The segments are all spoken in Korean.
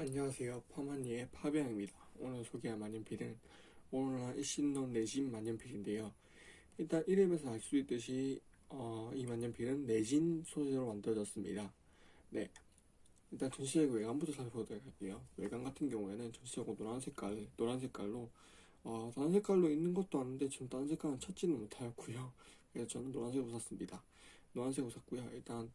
안녕하세요. 파마니의 파비앙입니다. 오늘 소개할 만년필은 오로라 일신론 레진 만년필인데요. 일단 이름에서 알 수 있듯이 어, 이 만년필은 레진 소재로 만들어졌습니다. 네. 일단 전시적 외관부터 살펴보도록 할게요. 외관 같은 경우에는 전시적으로 노란 색깔, 노란 색깔로 어, 다른 색깔로 있는 것도 아닌데 지금 다른 색깔은 찾지는 못하였고요. 그래서 저는 노란색으로 샀습니다. 노란색으로 샀고요. 일단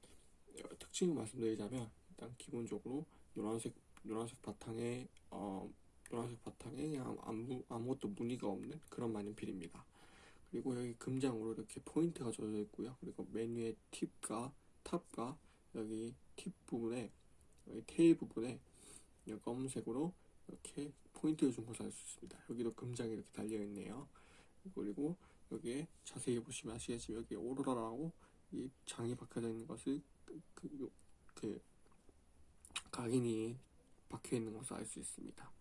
특징을 말씀드리자면 일단 기본적으로 노란색 노란색 바탕에 어, 노란색 바탕에 아무, 아무것도 무늬가 없는 그런 만년필입니다. 그리고 여기 금장으로 이렇게 포인트가 져 있고요. 그리고 메뉴의 팁과 top과 여기 팁 부분에 여기 tail 부분에 검은색으로 이렇게 포인트를 준 것을 알 수 있습니다. 여기도 금장이 이렇게 달려 있네요. 그리고 여기에 자세히 보시면 아시겠지만 여기 오로라라고 이 장이 박혀져 있는 것을 그, 그, 그 각인이 박혀 있는 것을 알 수 있습니다.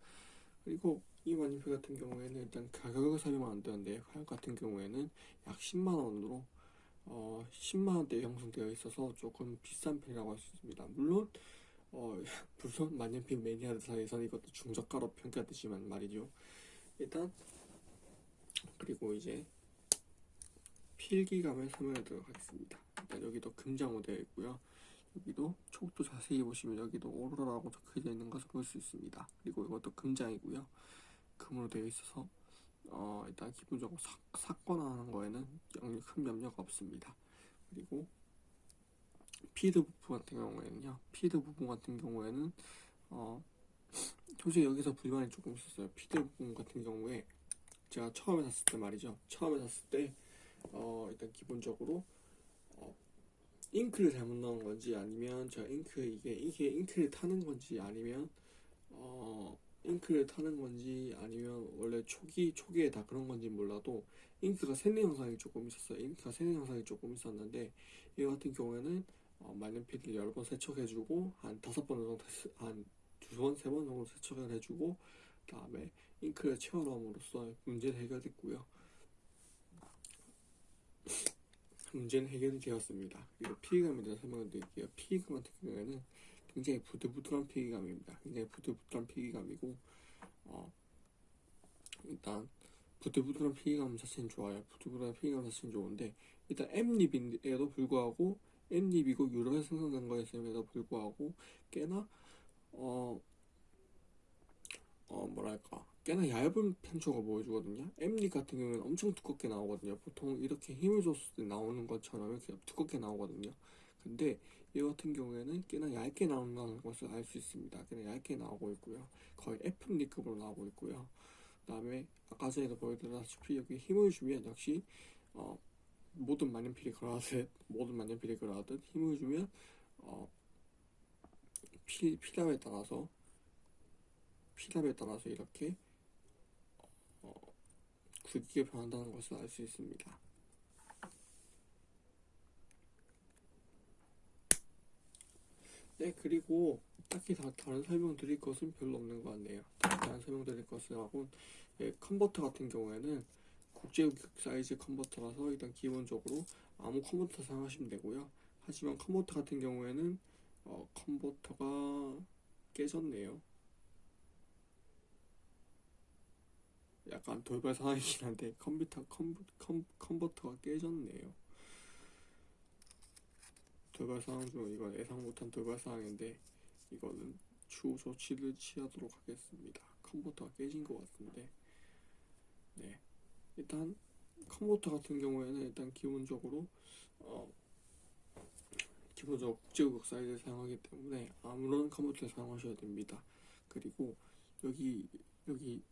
그리고 이 만년필 같은 경우에는 일단 가격을 설명 안 되는데 가격 같은 경우에는 약 10만 원으로 어, 10만 원대 형성되어 있어서 조금 비싼 편이라고 할 수 있습니다. 물론 어, 물론 만년필 매니아들 사이에서는 이것도 중저가로 평가되지만 말이죠. 일단 그리고 이제 필기감을 설명하도록 하겠습니다. 일단 여기도 금장으로 되어 있고요. 여기도 촉도 자세히 보시면 여기도 오로라라고 적혀져 있는 것을 볼 수 있습니다. 그리고 이것도 금장이고요. 금으로 되어 있어서 어, 일단 기본적으로 사, 삭거나 하는 거에는 큰 염려가 없습니다. 그리고 피드 부분 같은 경우에는요. 피드 부분 같은 경우에는 어, 솔직히 여기서 불만이 조금 있었어요. 피드 부분 같은 경우에 제가 처음에 샀을 때 말이죠. 처음에 샀을 때 어, 일단 기본적으로 잉크를 잘못 넣은 건지 아니면 저 잉크 이게 이게 잉크를 타는 건지 아니면 어 잉크를 타는 건지 아니면 원래 초기 초기에 다 그런 건지 몰라도 잉크가 새는 현상이 조금 있었어요. 잉크가 새는 현상이 조금 있었는데 이 같은 경우에는 어, 만년필을 여러 번 세척해주고 한 다섯 번 정도 한두 번 세 번 정도 세척을 해주고 그 다음에 잉크를 채워넣음으로써 문제는 해결됐고요. 문제는 해결이 되었습니다. 그리고 피해감에 대해서 설명을 드릴게요. 피해감 같은 경우에는 굉장히 부들부들한 피해감입니다. 굉장히 부들부들한 피해감이고 어, 일단 부들부들한 피해감 자체는 좋아요. 부들부들한 피해감 자체는 좋은데 일단 M립인데도 불구하고 M립이고 유럽에 생산된 거였음에도 불구하고 꽤나 어, 어 뭐랄까 꽤나 얇은 편초가 보여주거든요. 엠립 같은 경우는 엄청 두껍게 나오거든요. 보통 이렇게 힘을 줬을 때 나오는 것처럼 이렇게 두껍게 나오거든요. 근데 이 같은 경우에는 꽤나 얇게 나온다는 것을 알 수 있습니다. 꽤나 얇게 나오고 있고요. 거의 F립급으로 나오고 있고요. 그 다음에 아까 전에도 보여드렸다시피 여기 힘을 주면 역시 어, 모든 만년필이 그러하듯 모든 만년필이 그러하듯 힘을 주면 어, 피, 피답에 따라서 피답에 따라서 이렇게 굵게 변한다는 것을 알 수 있습니다. 네, 그리고 딱히 다, 다른 설명 드릴 것은 별로 없는 것 같네요. 다른 설명 드릴 것은 하고, 예, 컨버터 같은 경우에는 국제규격 사이즈 컨버터라서 일단 기본적으로 아무 컨버터 사용하시면 되고요. 하지만 컨버터 같은 경우에는 어, 컨버터가 깨졌네요. 약간 돌발 상황이긴 한데 컴퓨터 컴, 컴, 컨버터가 깨졌네요. 돌발 상황 중 이건 예상 못한 돌발 상황인데 이거는 추후 조치를 취하도록 하겠습니다. 컨버터가 깨진 것 같은데 네 일단 컨버터 같은 경우에는 일단 기본적으로 어 기본적으로 국제규격 사이즈를 사용하기 때문에 아무런 컨버터를 사용하셔야 됩니다. 그리고 여기 여기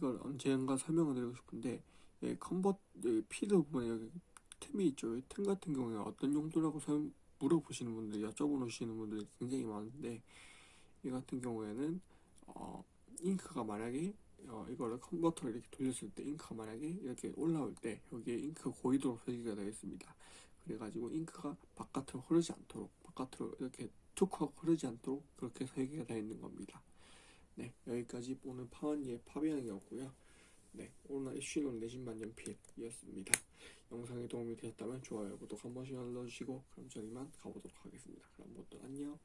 이걸 언젠가 설명을 드리고 싶은데 예, 컨버 여기 feed 부분에 여기 템이 있죠. 템 같은 경우에 어떤 용도라고 설, 물어보시는 분들, 여쭤보시는 분들이 굉장히 많은데 이 같은 경우에는 어, 잉크가 만약에 어, 이거를 컨버터를 이렇게 돌렸을 때 잉크가 만약에 이렇게 올라올 때 여기에 잉크 고이도록 설계가 되어 있습니다. 그래가지고 잉크가 바깥으로 흐르지 않도록 바깥으로 이렇게 툭 하고 흐르지 않도록 그렇게 설계가 되어 있는 겁니다. 네, 여기까지 오늘 파원이의 파비앙이었고요. 네, 오늘 이슈는 내신만 연필이었습니다. 영상이 도움이 되었다면 좋아요, 구독 한 번씩 눌러주시고 그럼 저희만 가보도록 하겠습니다. 그럼 모두 안녕.